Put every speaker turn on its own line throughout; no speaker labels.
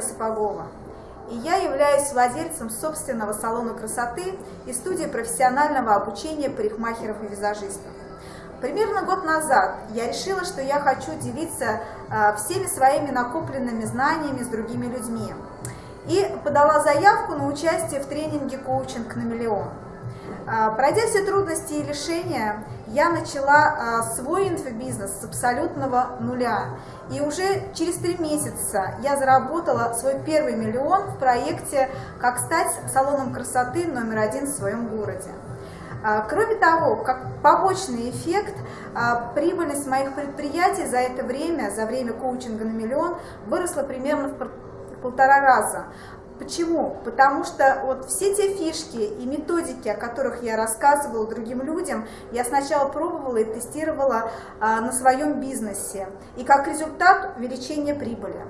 Сапогова. И я являюсь владельцем собственного салона красоты и студии профессионального обучения парикмахеров и визажистов. Примерно год назад я решила, что я хочу делиться а, всеми своими накопленными знаниями с другими людьми. И подала заявку на участие в тренинге «Коучинг на миллион». А, пройдя все трудности и лишения, я начала а, свой инфобизнес с абсолютного нуля. И уже через три месяца я заработала свой первый миллион в проекте «Как стать салоном красоты номер один в своем городе». А, кроме того, как побочный эффект, прибыльность моих предприятий за это время, за время коучинга на миллион, выросла примерно в полтора раза. Почему? Потому что вот все те фишки и методики, о которых я рассказывала другим людям, я сначала пробовала и тестировала а, на своем бизнесе. И как результат увеличение прибыли.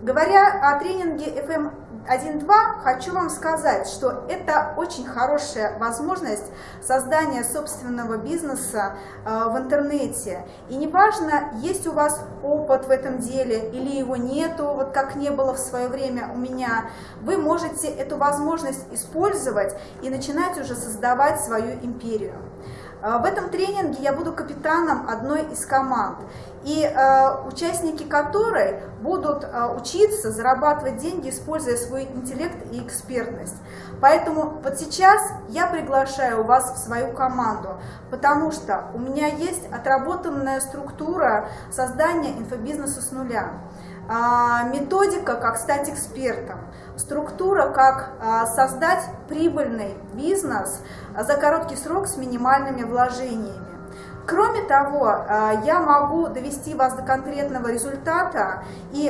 Говоря о тренинге FM 1.2, хочу вам сказать, что это очень хорошая возможность создания собственного бизнеса э, в интернете. И неважно, есть у вас опыт в этом деле или его нету, вот как не было в свое время у меня, вы можете эту возможность использовать и начинать уже создавать свою империю. Э, в этом тренинге я буду капитаном одной из команд, и э, участники которой будут э, учиться зарабатывать деньги, используя свой интеллект и экспертность. Поэтому вот сейчас я приглашаю вас в свою команду, потому что у меня есть отработанная структура создания инфобизнеса с нуля. А, методика, как стать экспертом, структура, как а, создать прибыльный бизнес за короткий срок с минимальными вложениями. Кроме того, а, я могу довести вас до конкретного результата, и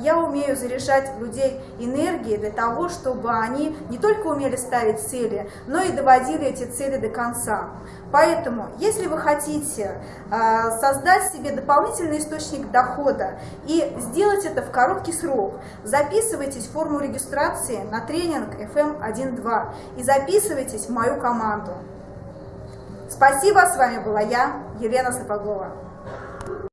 я умею заряжать людей энергией для того, чтобы они не только умели ставить цели, но и доводили эти цели до конца. Поэтому, если вы хотите создать себе дополнительный источник дохода и сделать это в короткий срок, записывайтесь в форму регистрации на тренинг FM1.2 и записывайтесь в мою команду. Спасибо, с вами была я, Елена Сапогова.